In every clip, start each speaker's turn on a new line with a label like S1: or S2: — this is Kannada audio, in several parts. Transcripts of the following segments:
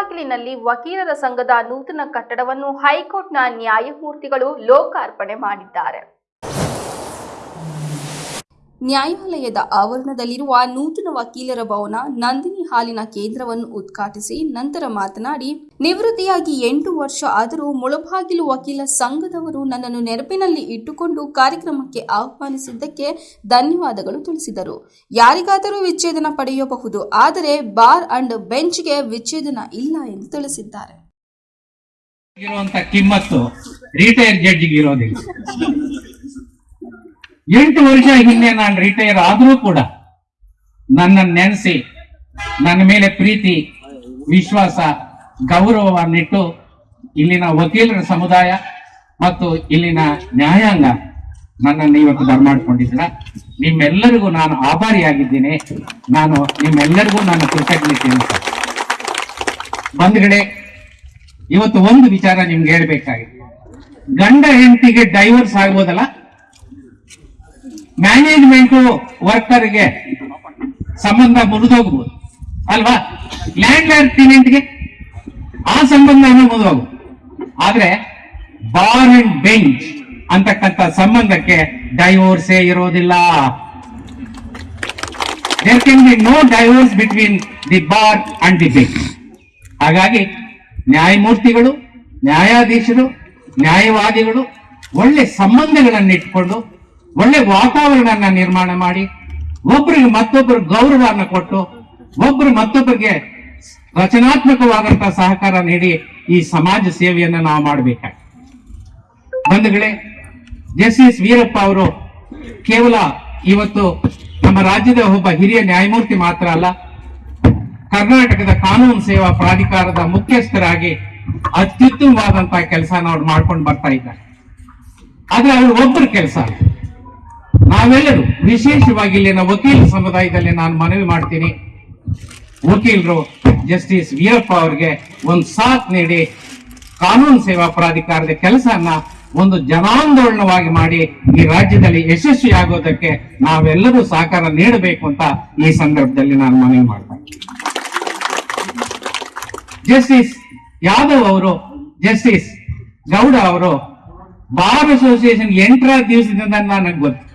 S1: ಮುಳಬಾಗಿಲಿನಲ್ಲಿ ವಕೀಲರ ಸಂಘದ ನೂತನ ಕಟ್ಟಡವನ್ನು ಹೈಕೋರ್ಟ್ನ ನ್ಯಾಯಮೂರ್ತಿಗಳು ಲೋಕಾರ್ಪಣೆ ಮಾಡಿದ್ದಾರೆ. ನ್ಯಾಯಾಲಯದ ಆವರಣದಲ್ಲಿರುವ ನೂತನ ವಕೀಲರ ಭವನ ನಂದಿನಿ ಹಾಲಿನ ಕೇಂದ್ರವನ್ನು ಉದ್ಘಾಟಿಸಿ ನಂತರ ಮಾತನಾಡಿ, ನಿವೃತ್ತಿಯಾಗಿ ಎಂಟು ವರ್ಷ ಆದರೂ ಮುಳಬಾಗಿಲು ವಕೀಲ ಸಂಘದವರು ನನ್ನನ್ನು ನೆನಪಿನಲ್ಲಿ ಇಟ್ಟುಕೊಂಡು ಕಾರ್ಯಕ್ರಮಕ್ಕೆ ಆಹ್ವಾನಿಸಿದ್ದಕ್ಕೆ ಧನ್ಯವಾದಗಳು ತಿಳಿಸಿದರು. ಯಾರಿಗಾದರೂ ವಿಚ್ಛೇದನ ಪಡೆಯಬಹುದು, ಆದರೆ ಬಾರ್ ಅಂಡ್ ಬೆಂಚ್ಗೆ ವಿಚ್ಛೇದನ ಇಲ್ಲ ಎಂದು ತಿಳಿಸಿದ್ದಾರೆ
S2: ಇರುವಂತ ಕಿಮ್ಮತ್ತು ರಿಟೈರ್ ಜಡ್ಜಿಗೆ ಇರೋದಿಲ್ಲ ಎಂಟು ವರ್ಷ ಹಿಂದೆ ನಾನು ರಿಟೈರ್ ಆದರೂ ಕೂಡ ನನ್ನ ನೆನೆಸಿ, ನನ್ನ ಮೇಲೆ ಪ್ರೀತಿ, ವಿಶ್ವಾಸ, ಗೌರವವನ್ನಿಟ್ಟು ಇಲ್ಲಿನ ವಕೀಲರ ಸಮುದಾಯ ಮತ್ತು ಇಲ್ಲಿನ ನ್ಯಾಯಾಂಗ ನನ್ನನ್ನು ಇವತ್ತು ಬರ್ಮಾಡಿಕೊಂಡಿದ್ದೀರ ನಿಮ್ಮೆಲ್ಲರಿಗೂ ನಾನು ಆಭಾರಿಯಾಗಿದ್ದೀನಿ. ನಾನು ನಿಮ್ಮೆಲ್ಲರಿಗೂ ನಾನು ಕೃತಜ್ಞತೆ ಬಂಧುಗಳೇ ಇವತ್ತು ಒಂದು ವಿಚಾರ ನಿಮ್ಗೆ ಹೇಳ್ಬೇಕಾಗಿದೆ. ಗಂಡ ಹೆಂಡತಿಗೆ ಡೈವರ್ಸ್ ಆಗ್ಬೋದಲ್ಲ? ಮ್ಯಾನೇಜ್ಮೆಂಟ್ ವರ್ಕರ್ಗೆ ಸಂಬಂಧ ಮುರಿದೋಗ್ಬೋದು. ಅಲ್ವಾ? ಲ್ಯಾಂಡ್ ಲ್ಯಾಂಡ್ ಟೆನೆಂಟ್ಗೆ ಆ ಸಂಬಂಧ ಮುರಿದೋಗ್ಬೋದು. ಆದ್ರೆ ಬಾರ್ ಅಂಡ್ ಬೆಂಚ್ ಅಂತಕ್ಕಂಥ ಸಂಬಂಧಕ್ಕೆ ಡೈವೋರ್ಸೇ ಇರೋದಿಲ್ಲ. There can be no divorce between the bar and the bench ಹಾಗಾಗಿ ನ್ಯಾಯಮೂರ್ತಿಗಳು, ನ್ಯಾಯಾಧೀಶರು, ನ್ಯಾಯವಾದಿಗಳು ಒಳ್ಳೆ ಸಂಬಂಧಗಳನ್ನು ಇಟ್ಕೊಂಡು ಒಳ್ಳೆ ವಾತಾವರಣ ನಿರ್ಮಾಣ ಮಾಡಿ ಒಬ್ಬರಿಗೆ ಮತ್ತೊಬ್ಬರು ಗೌರವವನ್ನು ಕೊಟ್ಟು ಒಬ್ಬರು ಮತ್ತೊಬ್ಬರಿಗೆ ರಚನಾತ್ಮಕವಾದಂತಹ ಸಹಕಾರ ನೀಡಿ ಈ ಸಮಾಜ ಸೇವೆಯನ್ನ ನಾವು ಮಾಡಬೇಕಾಗಿ ಬಂಧುಗಳೇ ಜಸ್ಟಿಸ್ ವೀರಪ್ಪ ಅವರು ಕೇವಲ ಇವತ್ತು ನಮ್ಮ ರಾಜ್ಯದ ಒಬ್ಬ ಹಿರಿಯ ನ್ಯಾಯಮೂರ್ತಿ ಮಾತ್ರ ಅಲ್ಲ, ಕರ್ನಾಟಕದ ಕಾನೂನು ಸೇವಾ ಪ್ರಾಧಿಕಾರದ ಮುಖ್ಯಸ್ಥರಾಗಿ ಅತ್ಯುತ್ತಮವಾದಂತಹ ಕೆಲಸ ಅವ್ರು ಮಾಡ್ಕೊಂಡು ಬರ್ತಾ ಇದ್ದಾರೆ. ಆದ್ರೆ ಅವ್ರು ಒಬ್ಬರು ಕೆಲಸ ನಾವೆಲ್ಲರೂ ವಿಶೇಷವಾಗಿ ಇಲ್ಲಿನ ವಕೀಲ ಸಮುದಾಯದಲ್ಲಿ ನಾನು ಮನವಿ ಮಾಡ್ತೀನಿ. ವಕೀಲರು, ಜಸ್ಟಿಸ್ ವೀರಪ್ಪ ಅವರಿಗೆ ಒಂದು ಸಾಥ್ ನೀಡಿ ಕಾನೂನು ಸೇವಾ ಪ್ರಾಧಿಕಾರದ ಕೆಲಸನ ಒಂದು ಜನಾಂದೋಲನವಾಗಿ ಮಾಡಿ ಈ ರಾಜ್ಯದಲ್ಲಿ ಯಶಸ್ವಿ ಆಗೋದಕ್ಕೆ ನಾವೆಲ್ಲರೂ ಸಹಕಾರ ನೀಡಬೇಕು ಅಂತ ಈ ಸಂದರ್ಭದಲ್ಲಿ ನಾನು ಮನವಿ ಮಾಡ್ತೇನೆ ಜಸ್ಟಿಸ್ ಯಾದವ್ ಅವರು, ಜಸ್ಟಿಸ್ ಗೌಡ ಅವರು, ಬಾರ್ ಅಸೋಸಿಯೇಷನ್ ಎಂಟರ ದಿವಸದಿಂದ ನನಗೆ ಗೊತ್ತು.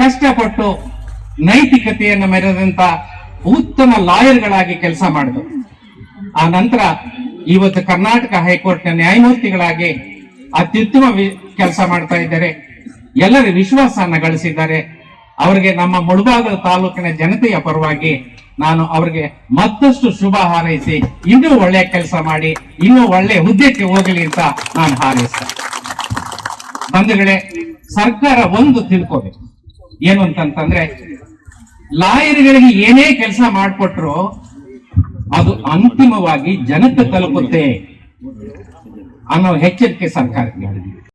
S2: ಕಷ್ಟಪಟ್ಟು ನೈತಿಕತೆಯನ್ನು ಮೆರೆದಂತ ಉತ್ತಮ ಲಾಯರ್ಗಳಾಗಿ ಕೆಲಸ ಮಾಡಿದರು. ಆ ನಂತರ ಇವತ್ತು ಕರ್ನಾಟಕ ಹೈಕೋರ್ಟ್ನ ನ್ಯಾಯಮೂರ್ತಿಗಳಾಗಿ ಅತ್ಯುತ್ತಮ ಕೆಲಸ ಮಾಡ್ತಾ ಇದ್ದಾರೆ. ಎಲ್ಲರ ವಿಶ್ವಾಸನ ಗಳಿಸಿದ್ದಾರೆ. ಅವರಿಗೆ ನಮ್ಮ ಮುಳುಬಾಗಲ ತಾಲೂಕಿನ ಜನತೆಯ ಪರವಾಗಿ ನಾನು ಅವರಿಗೆ ಮತ್ತಷ್ಟು ಶುಭ ಹಾರೈಸಿ ಇನ್ನೂ ಒಳ್ಳೆ ಕೆಲಸ ಮಾಡಿ, ಇನ್ನೂ ಒಳ್ಳೆ ಹುದ್ದೆಗೆ ಹೋಗಲಿ ಅಂತ ನಾನು ಹಾರೈಸ್ತೇನೆ. ಬಂಧುಗಳೇ, ಸರ್ಕಾರ ಒಂದು ತಿಳ್ಕೋಬೇಕು. ಏನು ಅಂತಂತಂದ್ರೆ ಲಾಯರ್ಗಳಿಗೆ ಏನೇ ಕೆಲಸ ಮಾಡಿಕೊಟ್ರು ಅದು ಅಂತಿಮವಾಗಿ ಜನತೆ ತಲುಪುತ್ತೆ ಅನ್ನೋ ಎಚ್ಚರಿಕೆ ಸರ್ಕಾರಕ್ಕೆ.